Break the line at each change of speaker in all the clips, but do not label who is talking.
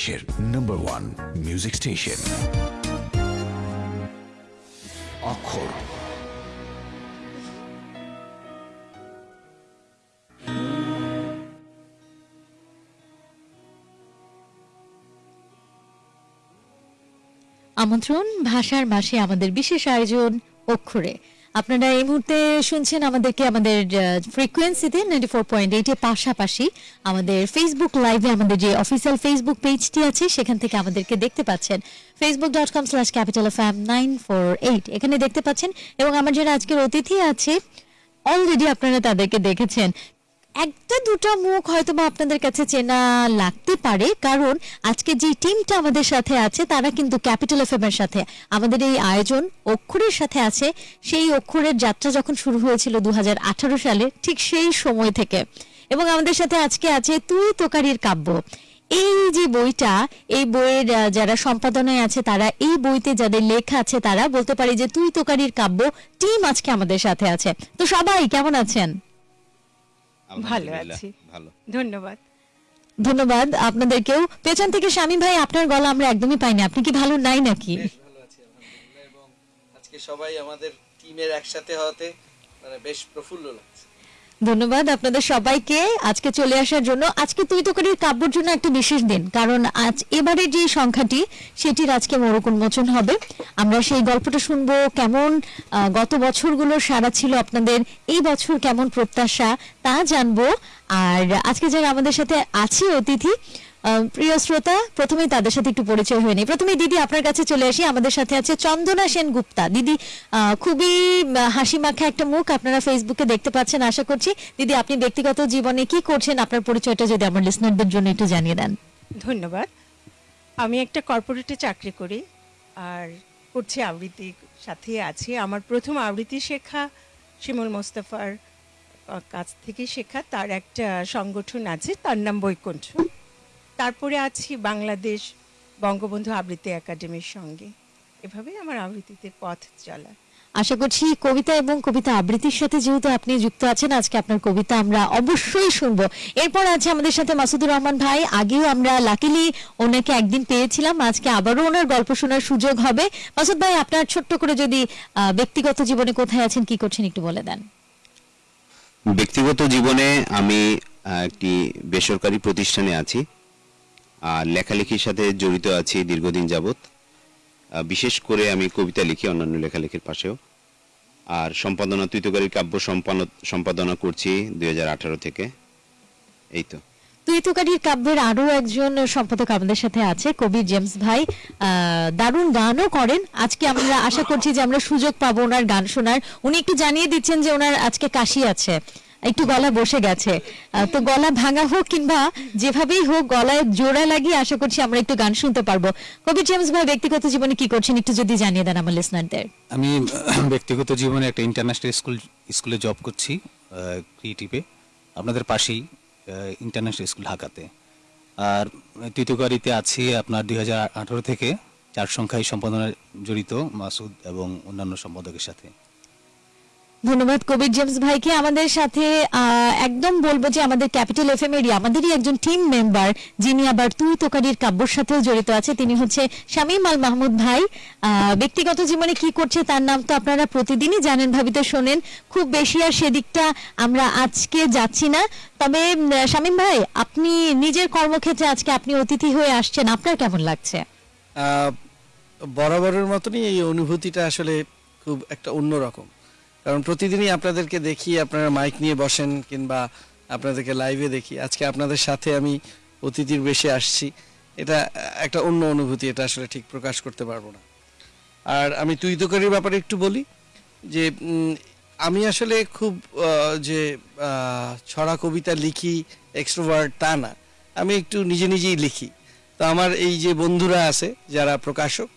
দেশের number one music station অক্ষর।
আমন্ত্রণ ভাষার মাসে আমাদের বিশেষ আয়োজন অক্ষরে। আপনারা এই মুহূর্তে শুনছেন আমাদেরকে আমাদের ফ্রিকোয়েন্সিতে নাইনটি ফোর পয়েন্ট এইটের পাশাপাশি আমাদের ফেসবুক লাইভে আমাদের যে অফিসিয়াল ফেসবুক পেজটি আছে, সেখান থেকে আমাদেরকে দেখতে পাচ্ছেন। Facebook dot com slash capital of M nine four eight এখানে দেখতে পাচ্ছেন, এবং আমার যারা আজকের অতিথি আছে অলরেডি আপনারা তাদেরকে দেখেছেন। একটা দুটো মুখ হয়তো বা আপনাদের কাছে চেনা লাগতে পারে, কারণ আজকে যে টিমটা আমাদের সাথে আছে, তারা কিন্তু ক্যাপিটাল এফ এর সাথে। আমাদের এই আয়োজন অক্ষরের সাথে আছে। সেই অক্ষরের যাত্রা যখন শুরু হয়েছিল দু সালে, ঠিক সেই সময় থেকে। এবং আমাদের সাথে আজকে আছে তুই তোকারির কাব্য। এই যে বইটা, এই বইয়ের যারা সম্পাদনায় আছে, তারা এই বইতে যাদের লেখা আছে, তারা বলতে পারি যে তুই তোকারির কাব্য, টিম আজকে আমাদের সাথে আছে। তো সবাই, কেমন আছেন?
ভালো আছি।
ভালো।
ধন্যবাদ।
ধন্যবাদ আপনাদেরকেও। পেছন থেকে স্বামী ভাই আপনার গলা আমরা একদমই পাইনি। আপনি কি ভালো নাই নাকি?
ভালো আছি এবং আজকে সবাই আমাদের টিমের একসাথে হওয়াতে মানে বেশ প্রফুল্ল লাগছে।
ধন্যবাদ আপনাদের সবাইকে। আজকে চলে আসার জন্য আজকে তুই তো করির কাব্যর জন্য একটা বিশেষ দিন, কারণ আজ এবারে যে সংখ্যাটি, সেটির আজকে মরক উন্মোচন হবে। আমরা সেই গল্পটা শুনব, কেমন গত বছরগুলো সারা ছিল আপনাদের, এই বছর কেমন প্রত্যাশা তা জানব। আর আজকে যারা আমাদের সাথে আছে অতিথি প্রিয় শ্রোতা, প্রথমেই তাদের সাথে একটু পরিচয় হয়নি প্রথমে দিদি, আপনার কাছে চলে আসি। আমাদের সাথে আছে চন্দনা সেন গুপ্তা। দিদি খুবই হাসি মাখা একটা মুখ আপনারা ফেসবুকে দেখতে পাচ্ছেন, আশা করছি। দিদি, আপনি ব্যক্তিগত জীবনে কি করছেন? আপনার পরিচয়টা যদি আমার লিসনারদের জন্য একটু জানিয়ে দেন।
ধন্যবাদ। আমি একটা কর্পোরেটে চাকরি করি, আর করছি আবৃত্তি সাথে আছি। আমার প্রথম আবৃত্তি শেখা শিমুল মোস্তফার কাছ থেকে শেখা। তার একটা সংগঠন আছে, তার নাম বৈকুণ্ঠ। তারপরে আছি বাংলাদেশ বঙ্গবন্ধু আবৃত্তি একাডেমির সঙ্গে। এভাবেই আমার আবৃত্তিতে পথ চলা।
আশা করছি কবিতা এবং কবিতা আবৃত্তির সাথে যেহেতু আপনি যুক্ত আছেন আজকে আপনার কবিতা আমরা অবশ্যই শুনব। এরপর আছে আমাদের সাথে মাসুদুর রহমান ভাই। আগেও আমরা লাকিলি ওনাকে একদিন পেয়েছিলাম আজকে আবারও ওনার গল্প শোনার সুযোগ হবে। মাসুদ ভাই আপনার ছোট্ট করে যদি আহ, ব্যক্তিগত জীবনে কোথায় আছেন কি করছেন একটু বলে দেন।
ব্যক্তিগত জীবনে আমি একটি বেসরকারি প্রতিষ্ঠানে আছি। আর লেখালেখির সাথে জড়িত আছি দীর্ঘদিন যাবৎ। বিশেষ করে আমি কবিতা লিখি অন্যান্য লেখালেখির পাশেও। আর সম্পাদনা তুইতকারীর কাব্য সম্পাদনা সম্পাদনা করছি দুই থেকে। এই তো।
তুই তুকারির কাব্যের আরও একজন সম্পাদক আমাদের সাথে আছে, কবি জেমস ভাই। দারুণ গানও করেন। আজকে আমরা আশা করছি যে আমরা সুযোগ পাবো ওনার গান শোনার। উনি একটু জানিয়ে দিচ্ছেন যে ওনার আজকে কাশি আছে। একটু গলা বসে গেছে। তো গলা ভাঙা হোক কিংবা যেভাবেই হোক গলায় জোড়া লাগিয়ে আশা করছি আমরা একটু গান শুনতে পারব। কবি জেমস ভাই, ব্যক্তিগত জীবনে কি করছেন? একটু যদি জানিয়ে দেন আমার লিসনারদের
আমি ব্যক্তিগত জীবনে একটা ইন্টারন্যাশনাল স্কুল স্কুলে জব করছি ক্রিয়েটিভে আপনাদের পাশেই ইন্টারন্যাশনাল স্কুল ঢাকাতে। আর তৃতীয়কারিতে আছি আপনার দু হাজার আঠেরো থেকে, চার সংখ্যায় সম্পাদনায় জড়িত মাসুদ এবং অন্যান্য সম্পাদকের সাথে।
ধন্যবাদ কবির জেমস ভাইকে। আমাদের সাথে একদম বলব যে আমাদের ক্যাপিটাল এফ এম এরই আমাদেরই একজন টিম মেম্বার যিনি আবার তুই তোকারির কাব্যর সাথেও জড়িত আছে, তিনি হচ্ছে শামীম আল মাহমুদ ভাই। ব্যক্তিগত জীবনে কি করছে তার নাম তো আপনারা প্রতিদিনই জানেন, ভাবিতে শোনেন। খুব বেশি আর সেদিকটা আমরা আজকে যাচ্ছি না। তবে শামীম ভাই, আপনি নিজের কর্মক্ষেত্রে আজকে আপনি অতিথি হয়ে আসছেন, আপনার কেমন লাগছে?
বরাবরের মতনই এই অনুভূতিটা আসলে খুব একটা অন্যরকম। কারণ প্রতিদিনই আপনাদেরকে দেখি, আপনারা মাইক নিয়ে বসেন কিংবা আপনাদেরকে লাইভে দেখি। আজকে আপনাদের সাথে আমি অতিথির বেশে আসছি। এটা একটা অন্য অনুভূতি, এটা আসলে ঠিক প্রকাশ করতে পারব না। আর আমি তুই তোকারির ব্যাপারে একটু বলি যে আমি আসলে খুব যে ছড়া কবিতা লিখি এক্সট্রোভার্ট তা না। আমি একটু নিজে নিজেই লিখি। তো আমার এই যে বন্ধুরা আছে, যারা প্রকাশক,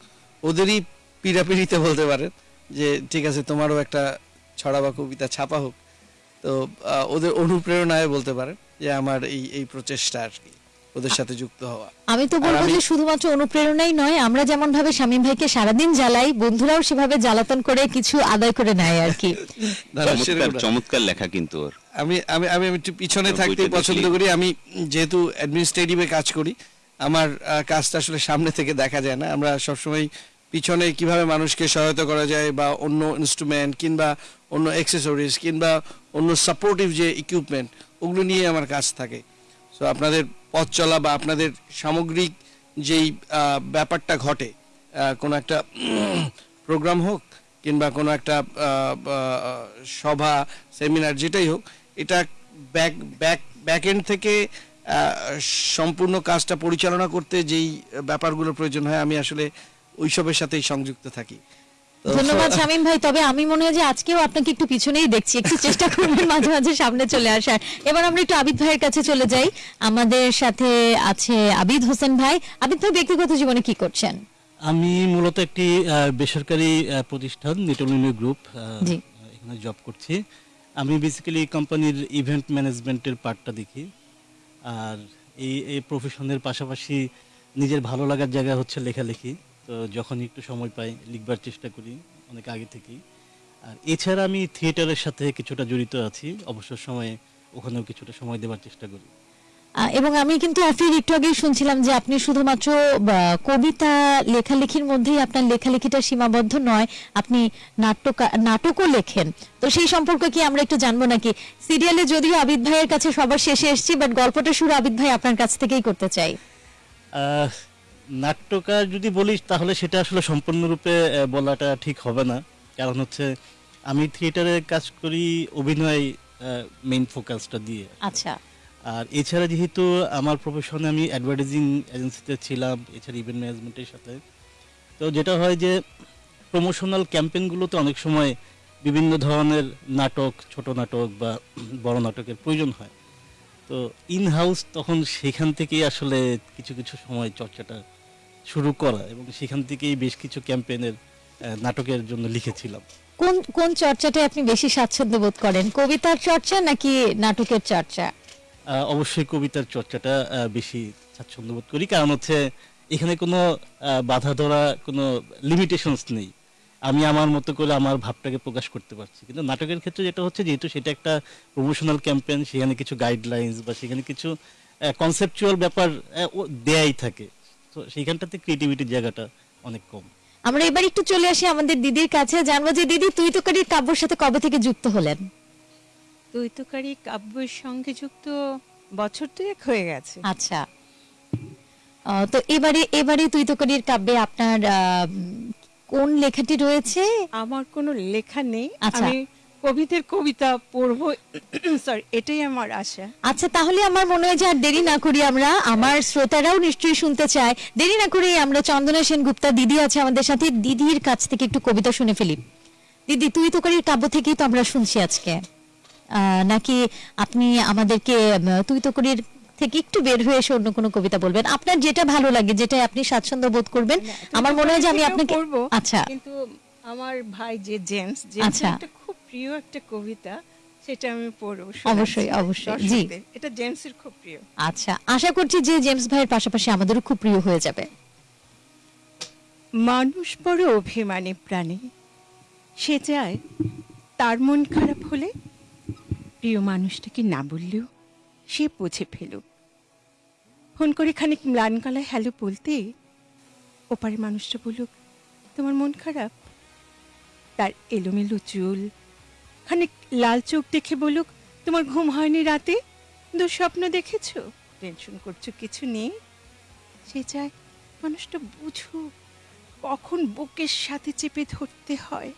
ওদেরই পিড়াপিড়িতে বলতে পারেন যে, ঠিক আছে, তোমারও একটা ছড়া বা কবিতা ছাপা হোক তো ওদের অনুপ্রেরণায় বলতে পারেন যে আমার এই এই প্রচেষ্টা আর কি ওদের সাথে যুক্ত হওয়া।
আমি তো বলব যে শুধুমাত্র অনুপ্রেরণাই নয় আমরা যেমন ভাবে শামীম ভাইকে সারাদিন জ্বালাই বন্ধুরাও সেভাবে জ্বালাতন করে কিছু আদায় করে নেয় আর কি।
চমৎকার চমৎকার লেখা কিন্তু ওর।
আমি আমি আমি একটু পিছনে থাকতে পছন্দ করি। আমি যেহেতু অ্যাডমিনিস্ট্রেটিভে কাজ করি আমার কাজটা আসলে সামনে থেকে দেখা যায় না। আমরা সবসময় পিছনে কীভাবে মানুষকে সহায়তা করা যায় বা অন্য ইনস্ট্রুমেন্ট কিংবা অন্য অ্যাক্সেসরিজ কিংবা অন্য সাপোর্টিভ যে ইকুইপমেন্ট ওগুলো নিয়ে আমার কাজ থাকে। সো আপনাদের পথ চলা বা আপনাদের সামগ্রিক যেই ব্যাপারটা ঘটে কোনো একটা প্রোগ্রাম হোক কিংবা কোনো একটা সভা সেমিনার যেটাই হোক, এটা ব্যাক ব্যাক ব্যাক এন্ড থেকে সম্পূর্ণ কাজটা পরিচালনা করতে যেই ব্যাপারগুলো প্রয়োজন হয়, আমি আসলে ওইসবের সাথেই সংযুক্ত থাকি।
ধন্যবাদ শামীম ভাই তবে আমি মনে হয় যে আজকেও আপনাকে একটু পিছনেই দেখছি একটু চেষ্টা করবেন মাঝে মাঝে সামনে চলে আসার। এবার আমরা একটু আবিদ ভাইয়ের কাছে চলে যাই। আমাদের সাথে আছে আবিদ হোসেন ভাই। আবিদ ভাই ব্যক্তিগত জীবনে কি করছেন?
আমি মূলত একটি বেসরকারি প্রতিষ্ঠান নিটলিনী গ্রুপ
জি।
এখানে জব করছি। আমি বেসিক্যালি কোম্পানির ইভেন্ট ম্যানেজমেন্টের পার্টটা দেখি। আর এই এই প্রফেশনের পাশাপাশি নিজের ভালো লাগার জায়গা হচ্ছে লেখালেখি। তো যখন একটু সময় পাই লিখবার চেষ্টা করি অনেক আগে থেকেই। আর এছাড়া আমি থিয়েটারের সাথে কিছুটা জড়িত আছি অবসর সময়ে ওখানেও কিছুটা সময় দেওয়ার চেষ্টা করি।
এবং আমি কিন্তু অফির একটু আগেই শুনছিলাম যে আপনি শুধুমাত্র কবিতা লেখালেখির মধ্যেই আপনার লেখালেখিটা সীমাবদ্ধ নয় আপনি নাটক নাটকও লেখেন। তো সেই সম্পর্কে কি আমরা একটু জানব নাকি? সিরিয়ালে যদিও আবিদ ভাইয়ের কাছে সবার শেষে এসেছি বাট গল্পটা শুরু আবিদ ভাই আপনার কাছ থেকেই করতে চাই।
আহ, নাট্যকার যদি বলিস তাহলে সেটা আসলে সম্পূর্ণরূপে বলাটা ঠিক হবে না। কারণ হচ্ছে আমি থিয়েটারে কাজ করি অভিনয় মেইন ফোকাসটা দিয়ে।
আচ্ছা।
আর এছাড়া যেহেতু আমার প্রফেশনে আমি অ্যাডভার্টাইজিং এজেন্সিতে ছিলাম এছাড়া ইভেন্ট ম্যানেজমেন্টের সাথে তো যেটা হয় যে প্রমোশনাল ক্যাম্পেইনগুলোতে অনেক সময় বিভিন্ন ধরনের নাটক ছোট নাটক বা বড় নাটকের প্রয়োজন হয়। তো ইন হাউস তখন সেখান থেকেই আসলে কিছু কিছু সময় চর্চাটা শুরু করা এবং সেখান থেকেই বেশ কিছু ক্যাম্পেইনের নাটকের জন্য লিখেছিলাম।
কোন কোন চর্চাটা আপনি বেশি স্বাচ্ছন্দ্য বোধ করেন? কবিতার চর্চা নাকি নাটকের চর্চা?
অবশ্যই কবিতার চর্চাটা বেশি স্বাচ্ছন্দ্য বোধ করি। কারণ হচ্ছে এখানে কোনো বাধা ধরা কোনো লিমিটেশনস নেই। আমি আমার মতো করে আমার ভাবটাকে প্রকাশ করতে পারছি। কিন্তু নাটকের ক্ষেত্রে যেটা হচ্ছে যেহেতু সেটা একটা প্রমোশনাল ক্যাম্পেইন সেখানে কিছু গাইডলাইন্স বা সেখানে কিছু কনসেপচুয়াল ব্যাপার দেয়াই থাকে। তো সেইখানটাতে ক্রিয়েটিভিটির জায়গাটা অনেক কম।
আমরা এবার একটু চলে আসি আমাদের দিদির কাছে। জানব যে দিদি তুই তো কারির কাব্যর সাথে কবে থেকে যুক্ত হলেন?
দ্বৈতকারী কাব্যের সঙ্গে যুক্ত বছর দুয়েক হয়ে গেছে।
আচ্ছা। আহ, তো এবারে এবারে তুই তো কারির কাব্যে আপনার কোন লেখাটি রয়েছে?
আমার কোনো লেখা নেই।
আচ্ছা।
আমি কবিদের কবিতা পড়ব। সরি এটাই আমার আশা।
আচ্ছা তাহলে আমার মনে হয় যে আর দেরি না করি আমরা। আমার শ্রোতারাও নিশ্চয়ই শুনতে চায়। দেরি না করে আমরা চন্দনা সেন গুপ্তা দিদি আছে আমাদের সাথে। দিদির কাছ থেকে একটু কবিতা শুনে ফেলি। দিদি তুই তো কারির কাব্য থেকেই তো আমরা শুনছি আজকে। আহ, নাকি আপনি আমাদেরকে উম, তুই তো করির থেকে একটু বের হয়ে এসে অন্য কোনো কবিতা বলবেন। আপনার যেটা ভালো লাগে যেটা আপনি স্বাচ্ছন্দ্য বোধ করবেন আমার মনে হয় যে আমি আপনাকে আচ্ছা।
কিন্তু আমার ভাই যে জেমস জেমস
আচ্ছা।
একটা খুব প্রিয় একটা কবিতা সেটা আমি পড়ব
অবশ্যই, অবশ্যই, জি।
এটা জেমসের খুব প্রিয়।
আচ্ছা আশা করছি যে জেমস ভাইয়ের পাশাপাশি আমাদেরও খুব প্রিয় হয়ে যাবে।
মানুষ বড় অভিমানী প্রাণী। সে চায় তার মন খারাপ হলে প্রিয় মানুষটাকে না বললেও সে বুঝে ফেলুক। ফোন করে খানিক ম্লান গলায় হ্যালো বলতে ওপারে মানুষটা বলুক তোমার মন খারাপ? তার এলোমেলো চুল, খানিক লাল চোখ দেখে বলুক তোমার ঘুম হয়নি রাতে? দুঃস্বপ্ন দেখেছ? টেনশন করছ, কিছু নেই? সে চায়, মানুষটা বুঝুক, কখন বুকের সাথে চেপে ধরতে হয়?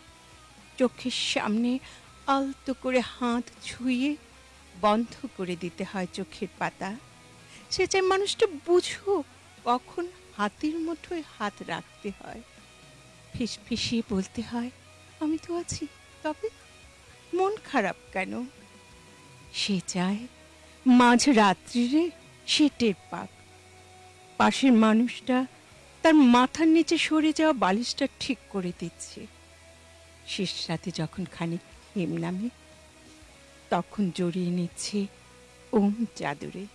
চোখের সামনে আলতো করে হাত ছুঁয়ে বন্ধ করে দিতে হয় চোখের পাতা। সে চায় মানুষটা বুঝুক, কখন হাতের মুঠোয় হাত রাখতে হয়। ফিস ফিসিয়ে বলতে হয়, আমি তো আছি, তবে মন খারাপ কেন? সে চায়, মাঝ রাত্রিরে সে টের পাক। পাশের মানুষটা তার মাথার নিচে সরে যাওয়া বালিশটা ঠিক করে দিচ্ছে। শেষ রাতে যখন খানিক হেম নামে, তখন জড়িয়ে নিচ্ছে ওম চাদরে।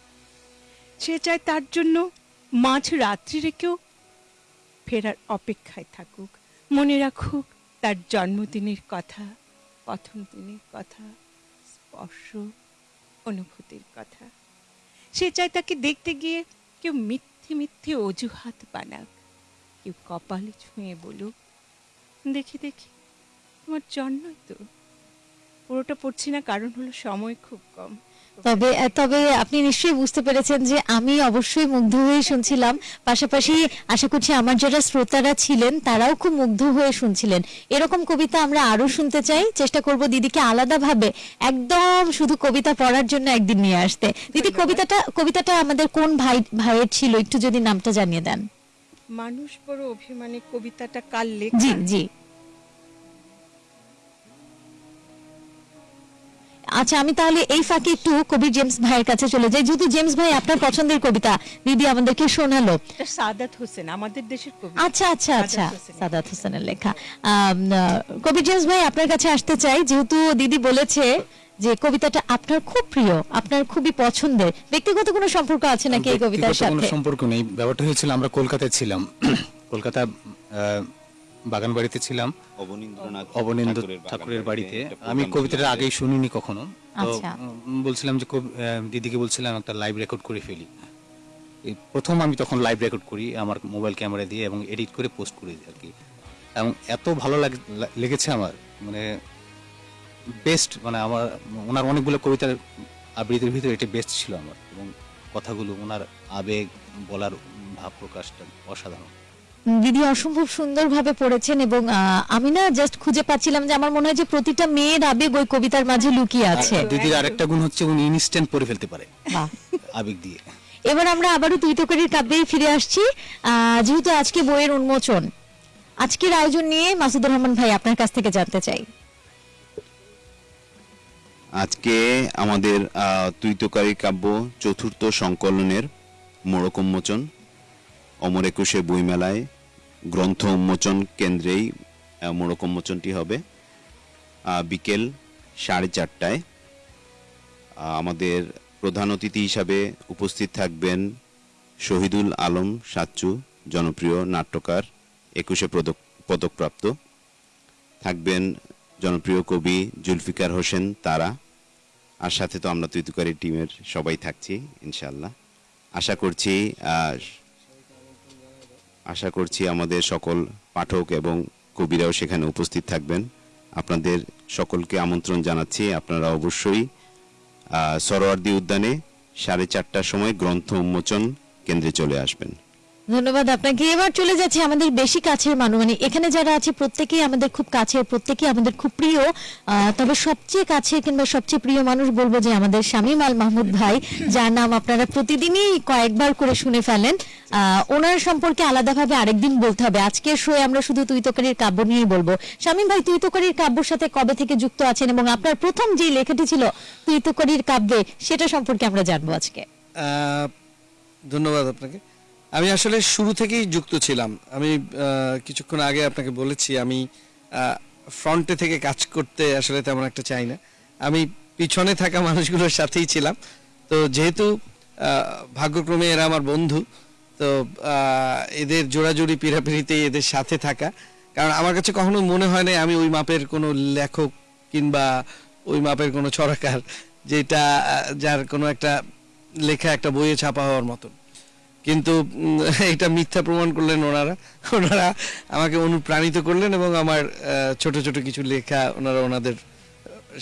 সে চায় তার জন্য মাঝ রাত্রি রেখেও ফেরার অপেক্ষায় থাকুক। মনে রাখুক তার জন্মদিনের কথা প্রথম দিনের কথা, স্পর্শ, অনুভূতির কথা। সে চায় তাকে দেখতে গিয়ে কেউ মিথ্যে মিথ্যে অজুহাত বানাক, কেউ কপালে ছুঁয়ে বলুক, দেখি দেখি, তোমার জন্মই তো। পুরোটা পড়ছি না, কারণ হলো সময় খুব কম।
তবে তবে আপনি নিশ্চয়ই বুঝতে পেরেছেন যে আমি অবশ্যই মুগ্ধ হয়ে শুনছিলাম। পাশাপাশি আশা করছি আমার যারা শ্রোতারা ছিলেন তারাও খুব মুগ্ধ হয়ে শুনছিলেন। এরকম কবিতা আমরা আরও শুনতে চাই। চেষ্টা করব দিদিকে আলাদাভাবে একদম শুধু কবিতা পড়ার জন্য একদিন নিয়ে আসতে। দিদি কবিতাটা কবিতাটা আমাদের কোন ভাই ভাইয়ের ছিল? একটু যদি নামটা জানিয়ে দেন।
মানুষ বড় অভিমানী কবিতাটা কাল
জি জি। আচ্ছা আমি তাহলে এই ফাঁকে একটু কবি জেমস ভাইয়ের কাছে চলে যাই। যেহেতু জেমস ভাই আপনার পছন্দের কবিতা দিদি আমাদেরকে শোনালো।
সাদাত হোসেন আমাদের দেশের কবি।
আচ্ছা আচ্ছা আচ্ছা
সাদাত হোসেনের।
লেখা। কবি জেমস ভাই আপনার কাছে আসতে চাই। যেহেতু দিদি বলেছে যে কবিতাটা আপনার খুব প্রিয় আপনার খুবই পছন্দের। ব্যক্তিগত কোনো সম্পর্ক আছে নাকি এই কবিতার
ব্যক্তিগত কোনো সম্পর্ক নেই। ব্যাপারটা হয়েছিল আমরা কলকাতায় ছিলাম। কলকাতা আহ, বাগান বাড়িতে ছিলাম।
অবনীন্দ্রনাথ
অবনীন্দ্র
ঠাকুরের
বাড়িতে। আমি কবিতাটা। আগেই শুনিনি কখনো। তো
আচ্ছা।
বলছিলাম যে কবি- দিদিকে বলছিলাম একটা লাইভ রেকর্ড করে ফেলি। প্রথম আমি তখন লাইভ রেকর্ড করি আমার মোবাইল ক্যামেরা দিয়ে এবং এডিট করে পোস্ট করি আর কি। এবং এত ভালো লাগ- লেগেছে আমার। মানে বেস্ট মানে আমার ওনার অনেকগুলো কবিতার আবৃত্তির ভিতরে এটা বেস্ট ছিল আমার। এবং কথাগুলো ওনার আবেগ বলার ভাব প্রকাশটা অসাধারণ।
দিদি অসম্ভব সুন্দরভাবে পড়েছেন এবং আহ, আমি না জাস্ট খুঁজে পাচ্ছিলাম যে আমার মনে হয় যে প্রতিটা মেয়ের আবেগ ওই কবিতার মাঝে লুকিয়ে আছে।
দিদির আরেকটা গুণ হচ্ছে উনি ইনস্ট্যান্ট পড়ে ফেলতে পারে। আবেগ দিয়ে।
এবার আমরা আবারও তুই তোকারির কাব্যেই ফিরে আসছি। আহ, যেহেতু আজকে বইয়ের উন্মোচন আজকের আয়োজন নিয়ে মাসুদুর রহমান ভাই আপনার কাছ থেকে জানতে চাই।
আজকে আমাদের আহ, তুইতকারী কাব্য চতুর্থ সংকলনের মোড়ক উন্মোচন। অমর একুশে বইমেলায় গ্রন্থ উন্মোচন কেন্দ্রেই মোড়ক উন্মোচনটি হবে। বিকেল সাড়ে চারটায়। আমাদের প্রধান অতিথি হিসাবে উপস্থিত থাকবেন শহীদুল আলম সাচ্চু, জনপ্রিয় নাট্যকার, একুশে পদক পদকপ্রাপ্ত। থাকবেন জনপ্রিয় কবি জুলফিকার হোসেন তারা। আর সাথে তো আমরা তুইতুকারি টিমের সবাই থাকছি ইনশাল্লাহ আশা করছি আশা করছি আমাদের সকল পাঠক এবং কবিরাও সেখানে উপস্থিত থাকবেন। আপনাদের সকলকে আমন্ত্রণ জানাচ্ছি। আপনারা অবশ্যই সরোয়ার্দী উদ্যানে সাড়ে চারটার সময় গ্রন্থ উন্মোচন কেন্দ্রে চলে আসবেন।
ধন্যবাদ আপনাকে। এবার চলে যাচ্ছে আমাদের বেশি কাছের মানুষ। মানে এখানে যারা আছে, প্রত্যেকেই আমাদের খুব কাছের, প্রত্যেকেই আমাদের খুব প্রিয়। তবে সবচেয়ে কাছে কিংবা সবচেয়ে প্রিয় মানুষ বলব যে আমাদের শামীম আল মাহমুদ ভাই, যার নাম আপনারা প্রতিদিনই কয়েকবার করে শুনে ফেলেন। ওনার সম্পর্কে আলাদাভাবে আরেকদিন বলতে হবে। আজকের শোয়ে আমরা শুধু তুই তোকারির কাব্য নিয়েই বলব। শামীম ভাই তুই তোকারির কাব্যর সাথে কবে থেকে যুক্ত আছেন এবং আপনার প্রথম যে লেখাটি ছিল তুই তোকারির কাব্যে, সেটা সম্পর্কে আমরা জানব আজকে।
ধন্যবাদ আপনাকে। আমি আসলে শুরু থেকেই যুক্ত ছিলাম। আমি কিছুক্ষণ আগে আপনাকে বলেছি, আমি ফ্রন্টে থেকে কাজ করতে আসলে তেমন একটা চাই না। আমি পিছনে থাকা মানুষগুলোর সাথেই ছিলাম। তো যেহেতু ভাগ্যক্রমে এরা আমার বন্ধু, তো এদের জোড়াজুড়ি, পিড়াপিড়িতে এদের সাথে থাকা। কারণ আমার কাছে কখনো মনে হয় না আমি ওই মাপের কোনো লেখক কিংবা ওই মাপের কোনো ছড়াকার, যেটা যার কোনো একটা লেখা, একটা বইয়ে ছাপা হওয়ার মতন। কিন্তু এটা মিথ্যা প্রমাণ করলেন ওনারা। ওনারা আমাকে অনুপ্রাণিত করলেন এবং আমার ছোট ছোট কিছু লেখা ওনারা ওনাদের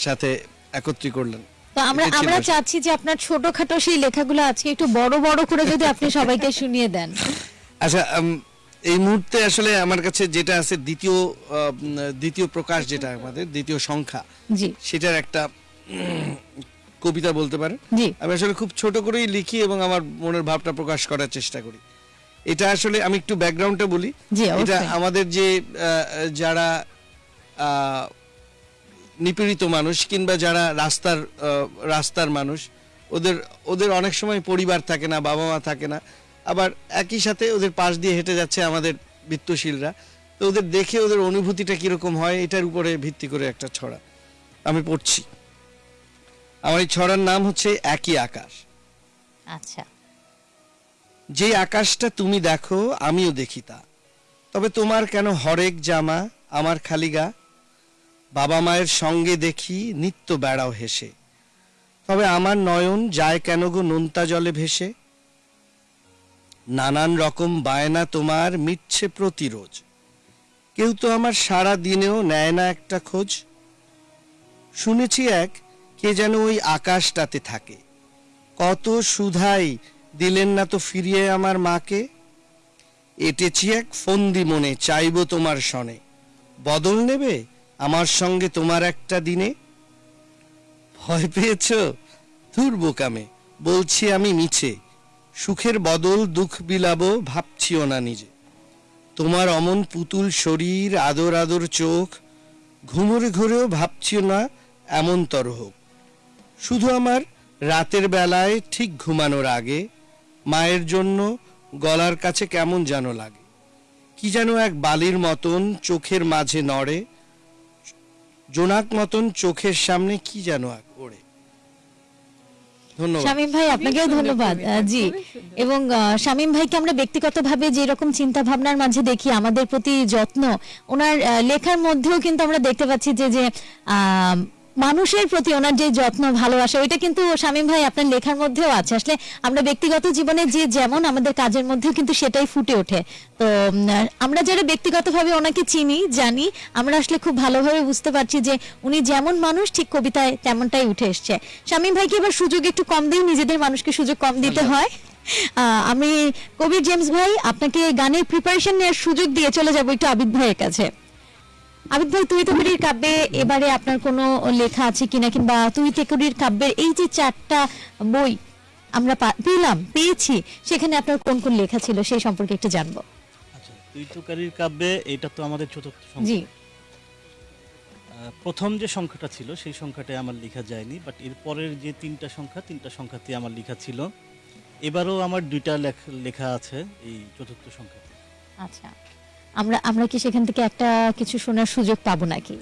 সাথে একত্রী করলেন।
তো আমরা আমরা চাচ্ছি যে আপনার ছোটখাটো সেই লেখাগুলো আজকে একটু বড় বড় করে যদি আপনি সবাইকে শুনিয়ে দেন।
আচ্ছা এই মুহূর্তে আসলে আমার কাছে যেটা আছে দ্বিতীয় দ্বিতীয় প্রকাশ যেটা আমাদের দ্বিতীয় সংখ্যা সেটার একটা কবিতা বলতে পারেন আমি আসলে খুব ছোট করেই লিখি এবং আমার মনের ভাবটা প্রকাশ করার চেষ্টা করি। এটা আসলে আমি একটু ব্যাকগ্রাউন্ডটা বলি। এটা আমাদের যে যারা নিপীড়িত মানুষ কিংবা যারা রাস্তার রাস্তার মানুষ ওদের ওদের অনেক সময় পরিবার থাকে না বাবা মা থাকে না। আবার একই সাথে ওদের পাশ দিয়ে হেঁটে যাচ্ছে আমাদের বৃত্তশীলরা। তো ওদের দেখে ওদের অনুভূতিটা কীরকম হয় এটার উপরে ভিত্তি করে একটা ছড়া আমি পড়ছি। আমার এই ছড়ার নাম হচ্ছে একই আকাশ।
আচ্ছা।
যে আকাশটা তুমি দেখো আমিও দেখি তা। তবে তোমার কেন হরেক জামা আমার খালি গা? বাবা মায়ের সঙ্গে দেখি নিত্য বেড়াও হেসে। তবে আমার নয়ন যায় কেন গো নোনতা জলে ভেসে? নানান রকম বায়না তোমার মিটছে প্রতিরোজ। কেউ তো আমার সারা দিনেও নেয় না একটা খোঁজ। শুনেছি এক কে যেন ওই আকাশটাতে থাকে। কত সুধাই দিলেন না তো ফিরিয়ে আমার মাকে? এটেছি এক ফন্দি মনে, চাইব তোমার সনে বদল নেবে আমার সঙ্গে তোমার একটা দিনে? ভয় পেয়েছ? ধুর বোকামে, বলছি আমি মিছে। সুখের বদল দুঃখ বিলাবো, ভাবছিও না নিজে। তোমার অমন পুতুল শরীর, আদর আদর চোখ, ঘুমরে ঘুরেও ভাবছিও না, এমন তর হোক। শুধু আমার রাতের বেলায় ঠিক ঘুমানোর আগে মায়ের জন্য গলার কাছে কেমন যেন লাগে। কি যেন এক বালির মতন চোখের মাঝে নড়ে জোনাক মতন চোখের সামনে কি যেন ওড়ে।
শামীম ভাই আপনাকেও ধন্যবাদ। জি। এবং আহ, শামীম ভাইকে আমরা ব্যক্তিগতভাবে যে রকম চিন্তা ভাবনার মাঝে দেখি আমাদের প্রতি যত্ন ওনার আহ, লেখার মধ্যেও কিন্তু আমরা দেখতে পাচ্ছি যে যে আহ, মানুষের প্রতি ওনার যে যত্ন ভালোবাসা ওইটা কিন্তু শামীম ভাই আপনার লেখার মধ্যেও আছে। আসলে আমরা ব্যক্তিগত জীবনে যে যেমন আমাদের কাজের মধ্যেও কিন্তু সেটাই ফুটে ওঠে। তো আমরা যারা ব্যক্তিগতভাবে ওনাকে চিনি জানি আমরা আসলে খুব ভালোভাবে বুঝতে পারছি যে উনি যেমন মানুষ ঠিক কবিতায় তেমনটাই উঠে এসছে। শামীম ভাইকে এবার সুযোগ একটু কম দিই নিজেদের মানুষকে সুযোগ কম দিতে হয়। আহ, আমি কবির জেমস ভাই আপনাকে গানের প্রিপারেশন নেওয়ার সুযোগ দিয়ে চলে যাব একটু আবিদ ভাইয়ের কাছে। আবিদ ভাই তুই তেকুরির কাব্যে এবারে আপনার কোনো লেখা আছে কিনা কিংবা তুই তেকুরির কাব্যের এই যে চারটা বই আমরা পেলাম পেয়েছি সেখানে আপনার কোন কোন লেখা ছিল সেই সম্পর্কে একটু জানব।
আচ্ছা তুই তোকারির কাব্যে এটা তো আমাদের চতুর্থ
জি।
প্রথম যে সংখ্যাটা ছিল সেই সংখ্যাটায় আমার লেখা যায়নি বাট এর পরের যে তিনটা সংখ্যা তিনটা সংখ্যাতে আমার লেখা ছিল। এবারও আমার দুইটা লেখ- লেখা আছে এই চতুর্থ সংখ্যাতে।
আচ্ছা। আমরা আমরা কি সেখান থেকে একটা কিছু শোনার সুযোগ পাবো নাকি?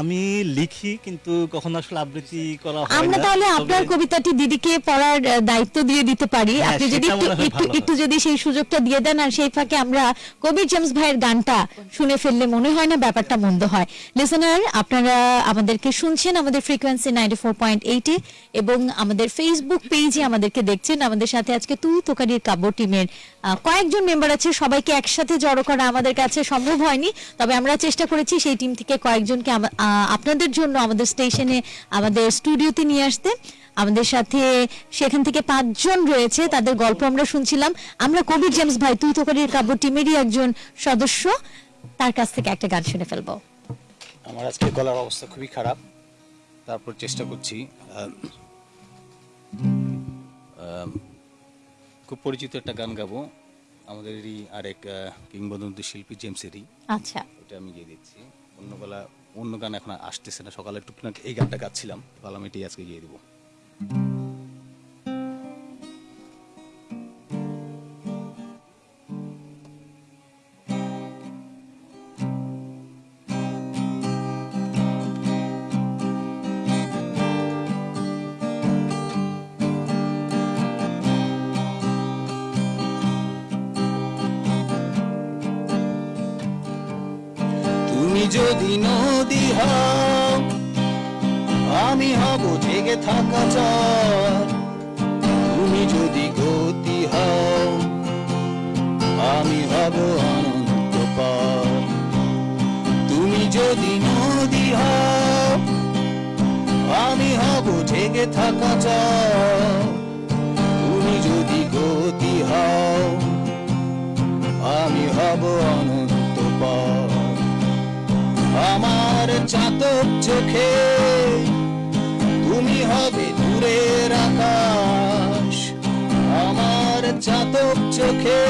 আমি লিখি কিন্তু কখনো আসলে আবৃত্তি করা হয়
আমরা তাহলে আপনার কবিতাটি দিদিকে পড়ার দায়িত্ব দিয়ে দিতে পারি।
হ্যাঁ,
আপনি যদি একটু একটু যদি সেই সুযোগটা দিয়ে দেন আর সেই ফাঁকে আমরা কবির জেমস ভাইয়ের গানটা শুনে ফেললে মনে হয় না ব্যাপারটা মন্দ হয়। লিসনার আপনারা আমাদেরকে শুনছেন আমাদের ফ্রিকোয়েন্সি নাইনটি ফোর পয়েন্ট এইটে এবং আমাদের ফেসবুক পেজে আমাদেরকে দেখছেন। আমাদের সাথে আজকে তুই তোকারির কাব্য টিমের কয়েকজন মেম্বার আছে। সবাইকে একসাথে জড়ো করা আমাদের কাছে সম্ভব হয়নি তবে আমরা চেষ্টা করেছি সেই টিম থেকে কয়েকজনকে আপনাদের জন্য আমাদের স্টেশনে আমাদের স্টুডিওতে নিয়ে আসতে। আমাদের সাথে সেখান থেকে পাঁচজন রয়েছে তাদের গল্প আমরা শুনছিলাম। আমরা কবির জেমস ভাই তুই তোকারির কাব্য টিমেরই একজন সদস্য। তার কাছ থেকে একটা গান শুনে ফেলব।
আমার আজকে গলার অবস্থা খুবই খারাপ। তারপর চেষ্টা করছি খুব পরিচিত একটা গান গাবো। আমাদেরই আরেক কিংবদন্তি শিল্পী জেমসেরই।
আচ্ছা।
এটা আমি গিয়ে দিচ্ছি অন্য গলা অন্য গান এখন আসতেছে না। সকালে টুকটাক এই গানটা গাচ্ছিলাম। তাহলে আমি এটি আজকে গিয়ে দিব।
যদি নদী হও আমি হব জেগে থাকা চর। তুমি যদি গতি হও আমি হব অনন্ত পর তুমি যদি নদী হও আমি হব জেগে থাকা চর। তুমি যদি গতি হও আমি হব অনন্ত আমার চাতক চোখে, তুমি হবে দূরের আকাশ। আমার চাতক চোখে,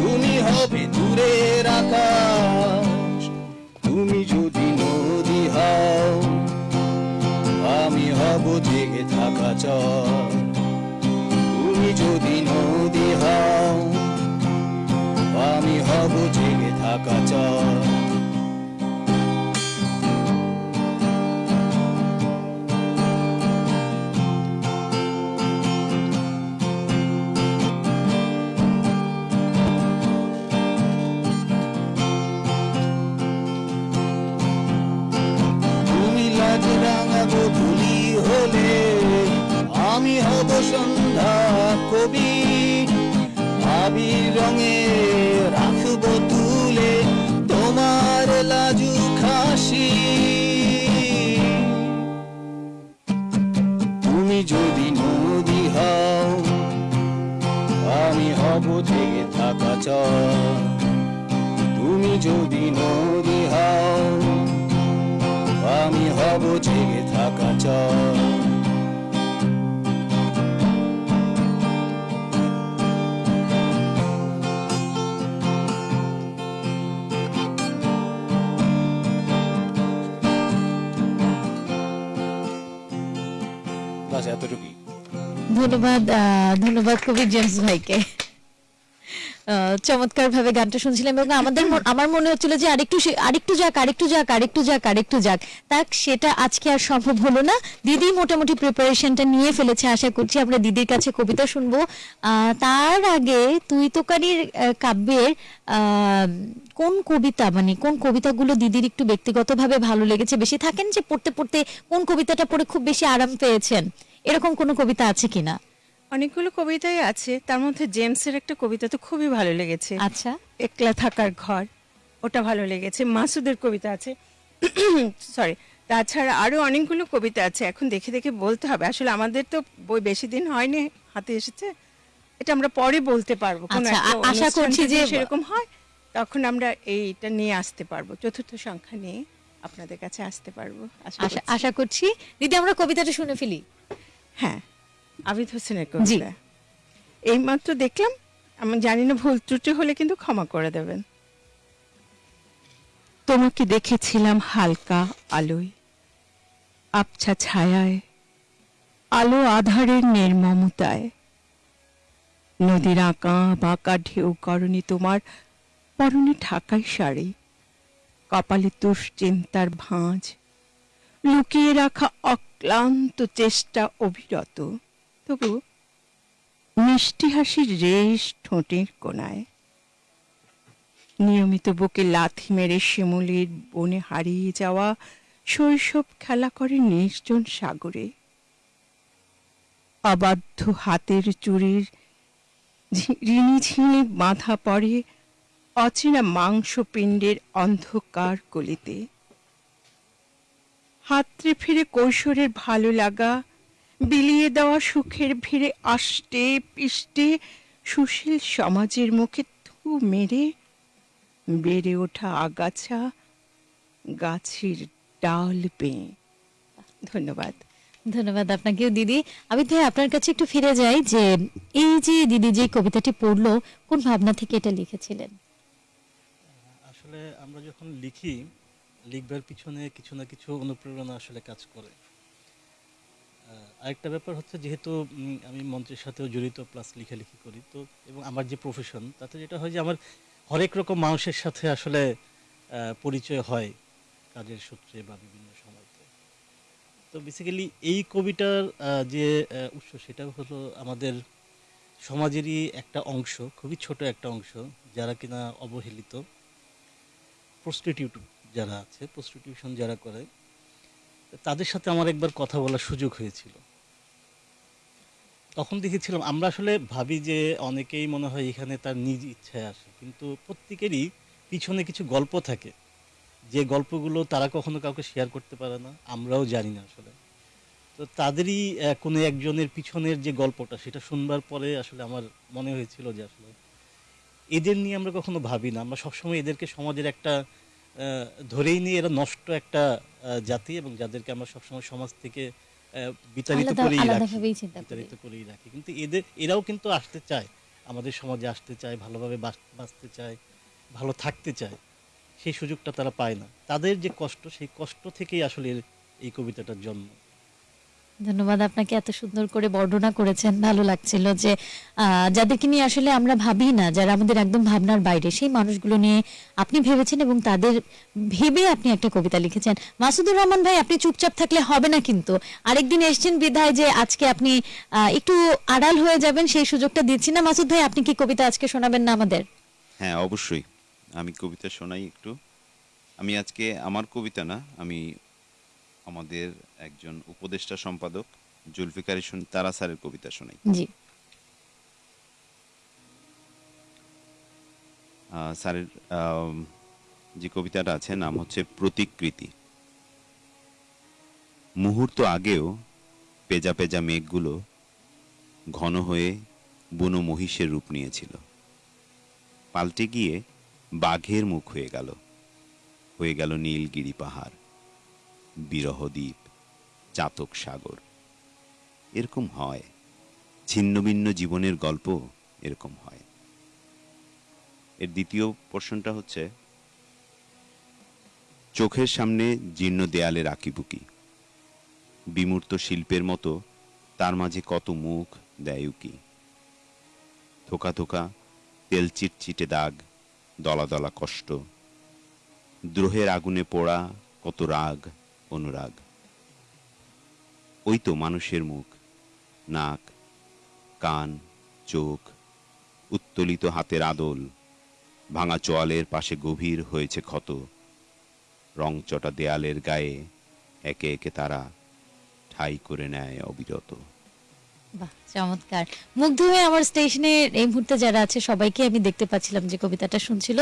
তুমি হবে দূরের আকাশ। তুমি যদি নদী হও, আমি হব জেগে থাকা চর। তুমি যদি নদী হও, আমি হব জেগে থাকা চর।
বাস এতটুকুই।
ধন্যবাদ ধন্যবাদ কবি জেমস ভাইকে। চমৎকার ভাবে গানটা শুনছিলাম এবং আমাদের আমার মনে হচ্ছিল যে আরেকটু আরেকটু যাক আরেকটু যাক আরেকটু যাক আরেকটু যাক। তাক, সেটা আজকে আর সম্ভব হলো না। দিদি মোটামুটি প্রিপারেশনটা নিয়ে ফেলেছে, আশা করছি আমরা দিদির কাছে কবিতা শুনব। তার আগে তুই তোকারির কাব্যের কোন কবিতা মানে কোন কবিতাগুলো দিদির একটু ব্যক্তিগতভাবে ভালো লেগেছে? বেশি থাকেন যে পড়তে পড়তে কোন কবিতাটা পড়ে খুব বেশি আরাম পেয়েছেন? এরকম কোনো কবিতা আছে কিনা?
অনেকগুলো কবিতাই আছে তার মধ্যে জেমসের একটা কবিতা তো খুবই ভালো লেগেছে।
আচ্ছা।
একলা থাকার ঘর ওটা ভালো লেগেছে। মাসুদের কবিতা আছে। সরি তাছাড়া আরও অনেকগুলো কবিতা আছে এখন দেখে দেখে বলতে হবে। আসলে আমাদের তো বই বেশি দিন হয়নি হাতে এসেছে। এটা আমরা পরে বলতে পারব। কোনো
আচ্ছা, আশা করছি যে-
সেরকম হয় তখন আমরা এইটা নিয়ে আসতে পারব। চতুর্থ সংখ্যা নিয়ে আপনাদের কাছে আসতে পারব। আশা করছি।
দিদি আমরা কবিতাটা শুনে ফেলি।
হ্যাঁ। আবিদ হোসেনের কবিতা এইমাত্র দেখলাম আমি জানি না ভুল ত্রুটি হলে কিন্তু ক্ষমা করে দেবেন। তোমাকে দেখেছিলাম হালকা আলোয় আবছা ছায়ায় আলো আধারের নির্মমতায়। নদীর আঁকা বাঁকা ঢেউ করণি তোমার পরনে ঢাকাই শাড়ি কপালে দুশ্চিন্তার ভাঁজ লুকিয়ে রাখা অক্লান্ত চেষ্টা অবিরত। তবু মিষ্টি হাসির রেশ ঠোঁটের কোনায় নিয়মিত বুকে লাথি মেরে শিমুলির বনে হারিয়ে যাওয়া শৈশব খেলা করে নির্জন সাগরে। অবাধ্য হাতের চুরির ঋণি ঝিনি বাঁধা পড়ে অচেনা মাংসপিণ্ডের অন্ধকার গলিতে হাতরে ফিরে কৈশোরের ভালো লাগা বিলিয়ে দেওয়া সুখের ভিড়ে আষ্টে পিষ্টে সুশীল সমাজের মুখে থু মেরে বেড়ে ওঠা আগাছা গাছের ডাল পেয়ে। ধন্যবাদ।
ধন্যবাদ আপনাকেও দিদি। আমি ভাই আপনার কাছে একটু ফিরে যাই যে এই যে দিদি যে কবিতাটি পড়ল কোন ভাবনা থেকে এটা লিখেছিলেন?
আসলে আমরা যখন লিখি লিখবার পিছনে কিছু না কিছু অনুপ্রেরণা আসলে কাজ করে। আরেকটা ব্যাপার হচ্ছে যেহেতু আমি মঞ্চের সাথেও জড়িত প্লাস লেখালেখি করি তো এবং আমার যে প্রফেশন তাতে যেটা হয় যে আমার হরেক রকম মানুষের সাথে আসলে পরিচয় হয় কাজের সূত্রে বা বিভিন্ন সময়তে। তো বেসিক্যালি এই কবিতার আহ, যে উৎস সেটা হলো আমাদের সমাজেরই একটা অংশ খুবই ছোট একটা অংশ যারা কিনা অবহেলিত প্রস্টিটিউট যারা আছে প্রস্টিটিউশন যারা করে তাদের সাথে আমার একবার কথা বলার সুযোগ হয়েছিল। তখন দেখেছিলাম, আমরা আসলে ভাবি যে অনেকেই মনে হয় এখানে তার নিজ ইচ্ছায় আসে, কিন্তু প্রত্যেকেরই পিছনে কিছু গল্প থাকে। যে গল্পগুলো তারা কখনো কাউকে শেয়ার করতে পারে না, আমরাও জানি না আসলে। তো তাদেরই কোনো একজনের পিছনের যে গল্পটা, সেটা শুনবার পরে আসলে আমার মনে হয়েছিল যে আসলে এদের নিয়ে আমরা কখনো ভাবি না। আমরা সবসময় এদেরকে সমাজের একটা ধরেই নিয়ে এরা নষ্ট একটা জাতি এবং যাদেরকে আমরা সবসময় সমাজ থেকে বিতাড়িত করেই রাখি। বিতাড়িত করেই রাখি। কিন্তু এদের এরাও কিন্তু আসতে চায়। আমাদের সমাজে আসতে চায় ভালোভাবে বাঁচ- বাঁচতে চায় ভালো থাকতে চায়। সেই সুযোগটা তারা পায় না। তাদের যে কষ্ট সেই কষ্ট থেকেই আসলে এই কবিতাটার জন্ম।
ধন্যবাদ, আপনাকে এত সুন্দর করে বর্ণনা করেছেন। ভালো লাগছিল যে যাদেরকে নিয়ে আসলে আমরা ভাবি না, যারা আমাদের একদম ভাবনার বাইরে, সেই মানুষগুলো নিয়ে আপনি ভেবেছেন এবং তাদের ভেবে আপনি একটা কবিতা লিখেছেন। মাসুদুর রহমান ভাই, আপনি চুপচাপ থাকলে হবে না কিন্তু। আরেকদিন এসছেন বিধায় যে, আজকে আপনি একটু আড়াল হয়ে যাবেন, সেই সুযোগটা দিচ্ছি না। মাসুদ ভাই, আপনি কি কবিতা আজকে শোনাবেন না আমাদের?
হ্যাঁ অবশ্যই। আমি কবিতা শোনাই একটু। আমি আজকে, আমার কবিতা না, আমি আমাদের একজন উপদেষ্টা সম্পাদক জুলফিকার তারা স্যারের কবিতা শোনাই।
জি।
স্যারের যে কবিতাটা আছে নাম হচ্ছে প্রতিকৃতি। মুহূর্ত আগেও পেজা পেজা মেঘগুলো ঘন হয়ে বুনো মহিষের রূপ নিয়েছিল। পাল্টে গিয়ে বাঘের মুখ হয়ে গেল। হয়ে গেল নীলগিরি পাহাড় বিরহ দ্বীপ। চাতক সাগর। এরকম হয়। ছিন্ন ভিন্ন জীবনের গল্প এরকম হয়। এর দ্বিতীয় পোর্শনটা হচ্ছে, চোখের সামনে জীর্ণ দেয়ালের আঁকিবুকি বিমূর্ত শিল্পের মতো তার মাঝে কত মুখ দেয় উকি। থোকা থোকা তেল চিটচিটে দাগ, দলা দলা কষ্ট। দ্রোহের আগুনে পোড়া কত রাগ, অনুরাগ। ওই তো মানুষের মুখ। নাক, কান, চোখ, উত্তোলিত হাতের আদল, ভাঙা চোয়ালের পাশে গভীর হয়েছে ক্ষত। রংচটা দেয়ালের গায়ে একে একে তারা ঠাই করে নেয় অবিরত।
চমৎকার। মুগ্ধ হয়ে আমার স্টেশনে এই মুহূর্তে যারা আছে, সবাইকে আমি দেখতে পাচ্ছিলাম যে কবিতাটা শুনছিল।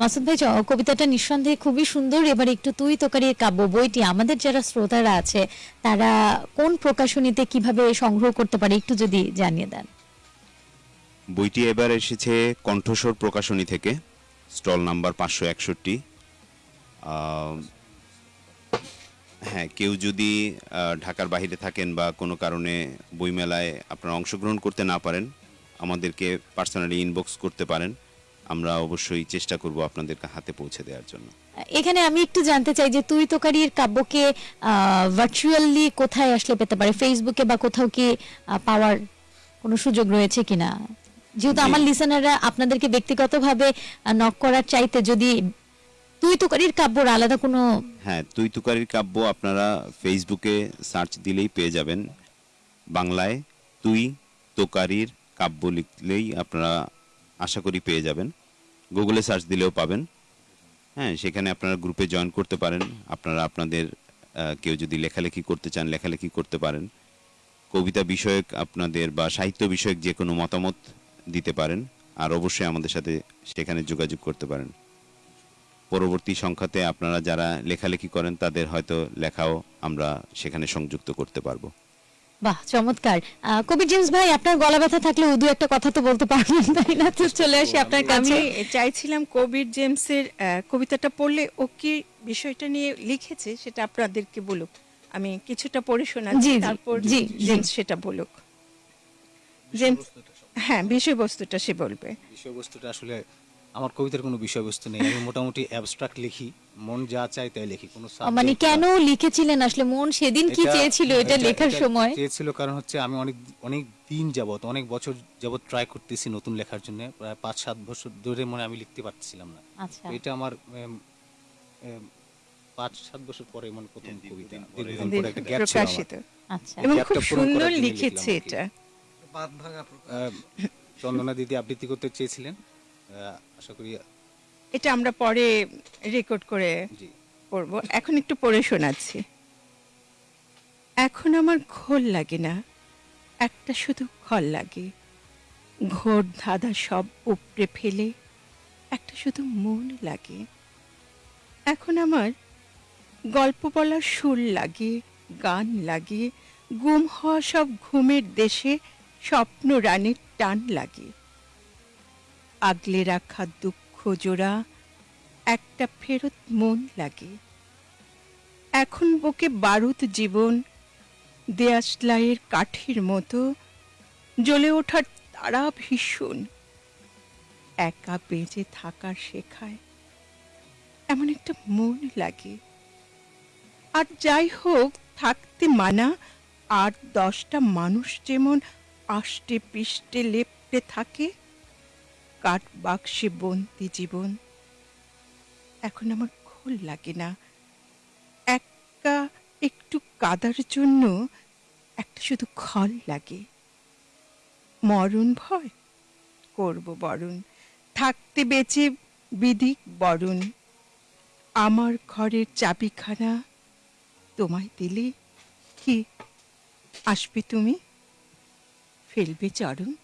মাসুদ ভাই কবিতাটা নিঃসন্দেহে খুবই সুন্দর। এবার একটু তুই তোকারি কাব্য বইটি, আমাদের যারা শ্রোতারা আছে, তারা কোন প্রকাশনীতে কীভাবে সংগ্রহ করতে পারে, একটু যদি জানিয়ে দেন।
বইটি এবার এসেছে কণ্ঠস্বর প্রকাশনী থেকে, স্টল নাম্বার পাঁচশো একষট্টি। হ্যাঁ কেউ যদি ঢাকার বাহিরে থাকেন বা কোনো কারণে বইমেলায় আপনারা অংশগ্রহণ করতে না পারেন আমাদেরকে পার্সোনালি ইনবক্স করতে পারেন। আমরা অবশ্যই চেষ্টা করব আপনাদের হাতে পৌঁছে দেওয়ার জন্য।
এখানে আমি একটু জানতে চাই যে তুই তোকারির কাব্যকে ভার্চুয়ালি কোথায় আসলে পেতে পারে? ফেসবুকে বা কোথাও কি পাওয়ার কোনো সুযোগ রয়েছে কিনা? যেহেতু আমার লিসেনাররা আপনাদেরকে ব্যক্তিগতভাবে নক করার চাইতে যদি তুই কাব্যর আলাদা কোনো
হ্যাঁ তুই তুকারির কাব্য আপনারা ফেসবুকে সার্চ দিলেই পেয়ে যাবেন। বাংলায় তুই তোকারির কাব্য লিখলেই আপনারা আশা করি পেয়ে যাবেন। গুগলে সার্চ দিলেও পাবেন। হ্যাঁ সেখানে আপনারা গ্রুপে জয়েন করতে পারেন। আপনারা আপনাদের কেউ যদি লেখালেখি করতে চান, লেখালেখি করতে পারেন। কবিতা বিষয়ক আপনাদের বা সাহিত্য বিষয়ক যে কোনো মতামত দিতে পারেন। আর অবশ্যই আমাদের সাথে সেখানে যোগাযোগ করতে পারেন। পরবর্তী সংখ্যাতে আপনারা যারা লেখালেখি করেন তাদের হয়তো লেখাও আমরা সেখানে সংযুক্ত করতে পারব।
বাহ চমৎকার। কবি জেমস ভাই আপনার গলা ব্যথা থাকলে দু একটা কথা তো বলতে পারবেন তাই না? তো চলে আসি আপনার
আমি
কাছে
চাইছিলাম কবির জেমসের কবিতাটা পড়লে ও কি বিষয়টা নিয়ে লিখেছে সেটা আপনাদেরকে বলুক। আমি কিছুটা পড়ে শোনাচ্ছি তারপর
জি, জি।
জেমস সেটা বলুক। জেমস হ্যাঁ বিষয়বস্তুটা সে বলবে।
বিষয়বস্তুটা আসলে আমার কবিতার কোনো বিষয়বস্তু নেই। আমি মোটামুটি অ্যাবস্ট্রাক্ট লিখি মন যা চায় তাই লিখি কোনো
মানে কেন লিখেছিলেন আসলে? মন সেদিন কি
এটা-
চেয়েছিল এটা লেখার সময়?
চেয়েছিল কারণ হচ্ছে আমি অনেক অনেক দিন যাবত অনেক বছর যাবত ট্রাই করতেছি নতুন লেখার জন্য। প্রায় পাঁচ সাত বছর ধরে মনে আমি লিখতে পারছিলাম না।
আচ্ছা।
এটা আমার পাঁচ সাত বছর পরে মানে প্রথম কবিতা। দীর্ঘদিন
দীর্ঘ-
পরে। একটা গ্যাপ ছিল
প্রকাশিত।
আচ্ছা।
এবং খুব সুন্দর লিখেছে। এটা।
বাদ ভাঙা
চন্দনা দিদি আবৃত্তি করতে চেয়েছিলেন। আশা করি
এটা আমরা পরে রেকর্ড করে পড়ব। এখন একটু পড়ে শোনাচ্ছি। এখন আমার ঘোল লাগে না একটা শুধু খল লাগে। ঘোর ধাঁধা সব উপড়ে ফেলে একটা শুধু মন লাগে। এখন আমার গল্প বলার সুর লাগে গান লাগে গুম হওয়া সব ঘুমের দেশে স্বপ্ন রানের টান লাগে। আগলে রাখা দুঃখ জোড়া, একটা ফেরত মন লাগে। এখন বুকে বারুদ জীবন দেয়াশলাইয়ের কাঠির মতো, জ্বলে ওঠার তারা ভীষণ। একা বেঁচে থাকার শেখায় এমন একটা মন লাগে। আর যাই হোক, থাকতে মানা, আর দশটা মানুষ যেমন আষ্টে পিষ্টে লেপটে থাকে কাঠ বাক্সে বন্দি জীবন। এখন আমার খোল লাগে না। একা একটু কাদার জন্য একটা শুধু খল লাগে। মরণ ভয়? করব বরণ। থাকতে বেঁচে বিদিক বরণ। আমার ঘরের চাবিখানা তোমায় দিলে কি আসবে তুমি? ফেলবে চরণ।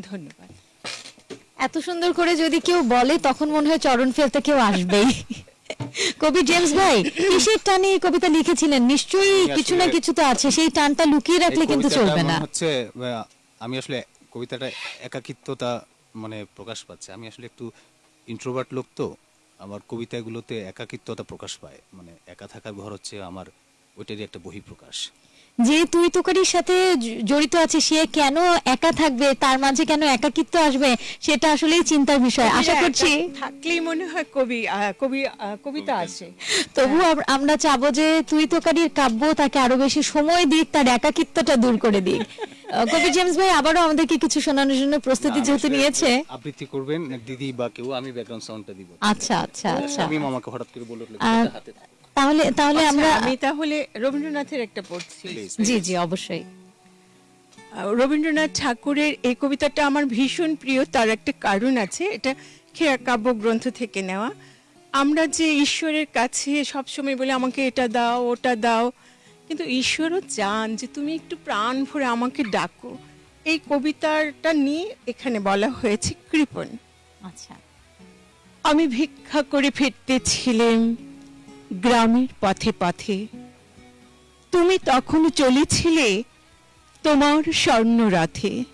ধন্যবাদ।
এত সুন্দর করে যদি কেউ বলে তখন মনে হয় চরণ ফেলতে কেউ আসবেই। কবি জেমস ভাই কিসের টানে এই কবিতা লিখেছিলেন? নিশ্চয়ই কিছু না কিছু তো আছে সেই টানটা লুকিয়ে রাখলে কিন্তু চলবে না।
হচ্ছে আমি আসলে কবিতাটা একাকিত্বতা মানে প্রকাশ পাচ্ছে। আমি আসলে একটু ইন্ট্রোভার্ট লোক তো আমার কবিতাগুলোতে একাকিত্বতা প্রকাশ পায়। মানে একা থাকার ঘর হচ্ছে আমার ওইটারই একটা বহিঃপ্রকাশ।
যে তুই তোকারির সাথে জড়িত আছে সে কেন একা থাকবে? তার মাঝে কেন একাকিত্ব আসবে? সেটা আসলেই চিন্তার বিষয়। আশা করছি
থাকলেই মনে হয় কবি কবি কবিতা আছে।
তবু আমরা চাবো যে তুই তোকারির কাব্য তাকে আরও বেশি সময় দিক তার একাকিত্বটা দূর করে দিক। কবি জেমস ভাই আবারও আমাদেরকে কিছু শোনানোর জন্য প্রস্তুতি যেহেতু নিয়েছে।
আবৃত্তি করবেন দিদি বা কেউ আমি ব্যাকগ্রাউন্ড সাউন্ডটা দিব।
আচ্ছা আচ্ছা আচ্ছা।
আমি মামাকে হঠাৎ করে বলে উঠলে হাতে।
তাহলে তাহলে
আচ্ছা,
আমরা
আমি তাহলে রবীন্দ্রনাথের একটা পড়ছি।
জি জি অবশ্যই।
রবীন্দ্রনাথ ঠাকুরের এই কবিতাটা আমার ভীষণ প্রিয় তার একটা কারণ আছে এটা খেয়া কাব্য গ্রন্থ থেকে নেওয়া। আমরা যে ঈশ্বরের কাছে সবসময় বলে আমাকে এটা দাও ওটা দাও। কিন্তু ঈশ্বরও চান যে তুমি একটু প্রাণ ভরে আমাকে ডাকো। এই কবিতাটা নিয়ে এখানে বলা হয়েছে কৃপণ।
আচ্ছা।
আমি ভিক্ষা করে ফিরতেছিলেম গ্রামের পথে পথে। তুমি তখন চলেছিলে তোমার স্বর্ণ রথে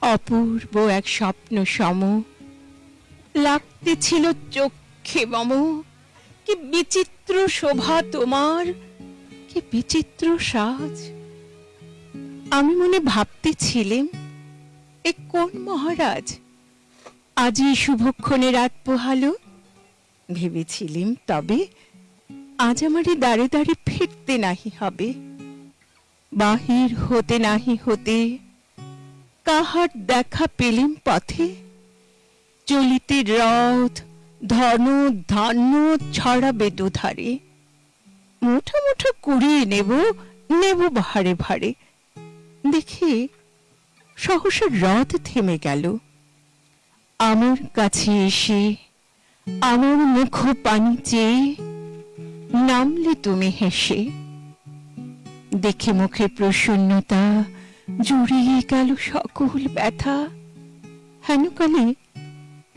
অপূর্ব এক স্বপ্ন সম। লাগতেছিল চোখে মম। কি বিচিত্র শোভা তোমার। কি বিচিত্র সাজ। আমি মনে ভাবতেছিলেম, এ কোন মহারাজ? আজই শুভক্ষণে রাত পোহালো। ভেবেছিলিম তবে আজ আমারে দাঁড়ে দাঁড়ে ফিরতে নাহি হবে, বাহির হতে নাহি হতে কাহার দেখা পেলিম পথে, চলিতে রথ, ধন, ধান্য ছড়াবে দুধারে মুঠো মুঠো কুড়িয়ে নেব নেব ভারে ভারে। দেখি, সহসা রথ থেমে গেল। আমার কাছে এসে, আমার মুখ পানি চেয়ে নামলে তুমি হেসে। দেখে মুখে প্রসন্নতা, জুড়িয়ে গেল সকল ব্যথা। হেন কালে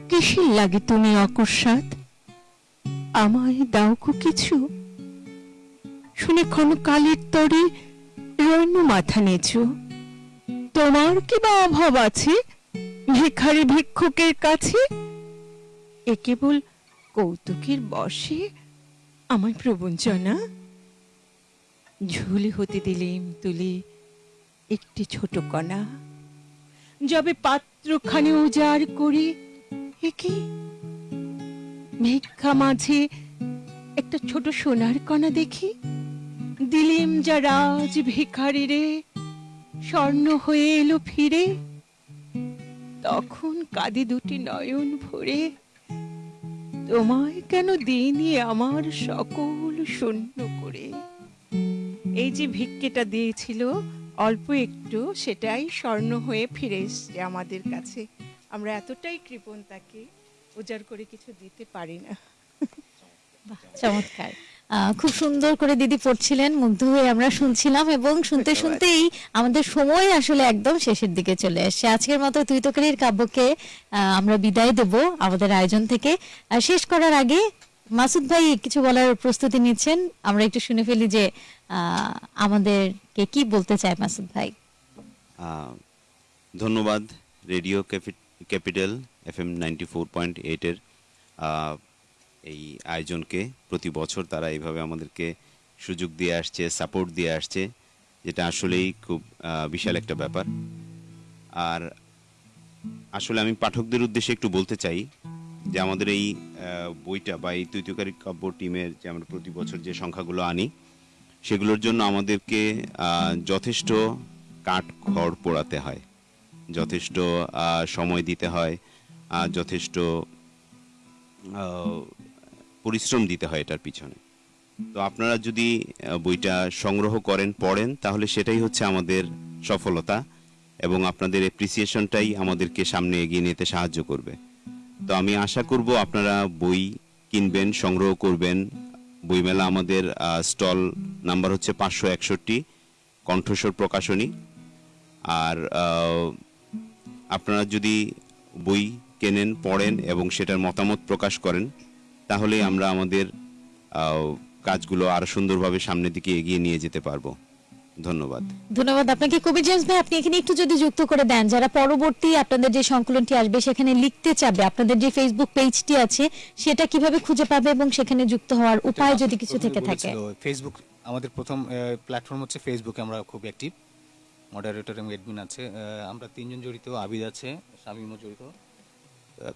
কিসের লাগে তুমি অকস্মাৎ? আমায় দাও কো কিছু। শুনে ক্ষণ কালের তরে রইন মাথা নেচু। তোমার কি বা অভাব আছে ভিখারি ভিক্ষুকের কাছে? এ কেবল কৌতুকের বসে আমার প্রবঞ্চনা ঝুলি হতে দিলেম তুলে একটি ছোট কণা। যবে পাত্রখানি উজাড় করি একে ভিক্ষা মাঝে একটা ছোট সোনার কণা দেখি। দিলিম যা রাজ ভিখারি রে, স্বর্ণ হয়ে এলো ফিরে। তখন কাঁদি দুটি নয়ন ভরে তোমায় কেন দিইনি আমার সকল শূন্য করে? এই যে ভিক্ষেটা দিয়েছিল, অল্প একটু, সেটাই স্বর্ণ হয়ে ফিরে এসছে আমাদের কাছে। আমরা এতটাই কৃপণ তাকে, উজাড় করে কিছু দিতে পারি না।
চমৎকার। খুব সুন্দর করে দিদি পড়ছিলেন মুগ্ধ হয়ে আমরা শুনছিলাম এবং শুনতে শুনতেই আমাদের সময় আসলে একদম শেষের দিকে চলে এসেছে আজকের মতো তুই তোকারির কাব্যকে আমরা বিদায় দেব আমাদের আয়োজন থেকে। আর শেষ করার আগে মাসুদ ভাই কিছু বলার প্রস্তুতি নিচ্ছেন। আমরা একটু শুনে ফেলি যে আহ, আমাদেরকে কি বলতে চায় মাসুদ ভাই?
ধন্যবাদ radio capital F M ninety four point এইটের। এই আয়োজনকে প্রতি বছর তারা এইভাবে আমাদেরকে সুযোগ দিয়ে আসছে সাপোর্ট দিয়ে আসছে, যেটা আসলেই খুব বিশাল একটা ব্যাপার। আর আসলে আমি পাঠকদের উদ্দেশ্যে একটু বলতে চাই যে আমাদের এই বইটা বা এই তৈতকারী কাব্য টিমের যে আমরা প্রতি বছর যে সংখ্যাগুলো আনি, সেগুলোর জন্য আমাদেরকে যথেষ্ট কাঠ খড় পোড়াতে হয়। যথেষ্ট সময় দিতে হয় যথেষ্ট পরিশ্রম দিতে হয় এটার পিছনে। তো আপনারা যদি বইটা সংগ্রহ করেন, পড়েন, তাহলে সেটাই হচ্ছে আমাদের সফলতা এবং আপনাদের এপ্রিসিয়েশনটাই আমাদেরকে সামনে এগিয়ে নিতে সাহায্য করবে। তো আমি আশা করব আপনারা বই কিনবেন, সংগ্রহ করবেন। বইমেলা আমাদের স্টল নাম্বার হচ্ছে পাঁচশো একষট্টি, কণ্ঠস্বর প্রকাশনী। আর আপনারা যদি বই কেনেন, পড়েন এবং সেটার মতামত প্রকাশ করেন তাহলে আমরা আমাদের কাজগুলো আরও সুন্দরভাবে সামনের দিকে এগিয়ে নিয়ে যেতে পারব। ধন্যবাদ।
ধন্যবাদ আপনাকে। কবি জেমস ভাই আপনি এখানে একটু যদি যুক্ত করে দেন যারা পরবর্তী আপনাদের যে সংকলনটি আসবে সেখানে লিখতে চাবে আপনাদের যে ফেসবুক পেজটি আছে সেটা কীভাবে খুঁজে পাবে এবং সেখানে যুক্ত হওয়ার উপায় যদি কিছু থেকে থাকে?
ফেসবুক আমাদের প্রথম প্ল্যাটফর্ম হচ্ছে ফেসবুকে আমরা খুব অ্যাক্টিভ মডারেটর এবং অ্যাডমিন আছে আহ, আমরা তিনজন জড়িত আবিদ আছে শামিমও জড়িত।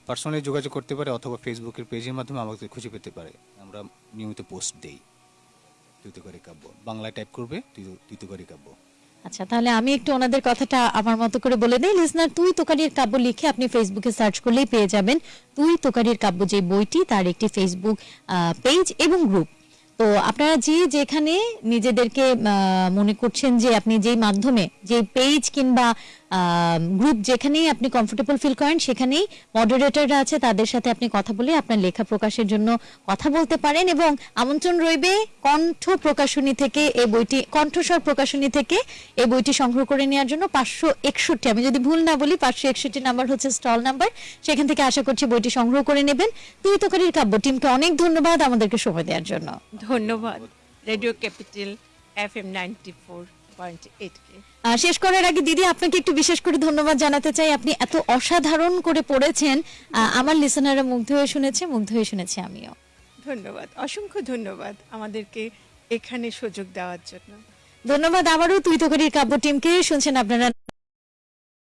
পার্সোনালি যোগাযোগ করতে পারে অথবা ফেসবুকের পেজের মাধ্যমে আমাকে খুঁজে পেতে পারে। আমরা নিয়মিত পোস্ট দেই। তুইতকারী কাব্য। বাংলায় টাইপ করবে তুইতকারী কাব্য।
আচ্ছা তাহলে আমি একটু ওনাদের কথাটা আমার মতো করে বলে দিই। লিসনার তুই তোকারির কাব্য লিখে আপনি ফেসবুকে সার্চ করলেই পেয়ে যাবেন। তুই তোকারির কাব্য যে বইটি, তার একটি ফেসবুক পেজ এবং গ্রুপ তো আপনারা যে যেখানে নিজেদেরকে মনে করছেন যে আপনি যেই মাধ্যমে যে পেজ কিংবা গ্রুপ যেখানেই আপনি কমফোর্টেবল ফিল করেন সেখানেই মডারেটররা আছে তাদের সাথে আপনি কথা বলে আপনার লেখা প্রকাশের জন্য কথা বলতে পারেন এবং আমন্ত্রণ রইবে কণ্ঠ প্রকাশনী থেকে এই বইটি কণ্ঠস্বর প্রকাশনী থেকে এই বইটি সংগ্রহ করে নেওয়ার জন্য পাঁচশো একষট্টি আমি যদি ভুল না বলি পাঁচশো একষট্টি নাম্বার হচ্ছে স্টল নাম্বার সেখান থেকে আশা করছি বইটি সংগ্রহ করে নেবেন। তুই তোকারির কাব্য টিমকে অনেক ধন্যবাদ আমাদেরকে সময় দেওয়ার জন্য।
ধন্যবাদ। Radio capital F M ninety four point eight কে।
আহ, শেষ করার আগে দিদি আপনাকে একটু বিশেষ করে ধন্যবাদ জানাতে চাই। আপনি এত অসাধারণ করে পড়েছেন। আমার লিসনাররা মুগ্ধ হয়ে শুনেছে মুগ্ধ হয়ে শুনেছি আমিও।
ধন্যবাদ। অসংখ্য ধন্যবাদ আমাদেরকে এখানে সুযোগ দেওয়ার জন্য।
ধন্যবাদ আবারও তুই তোকারির কাব্য টিমকে। শুনছেন আপনারা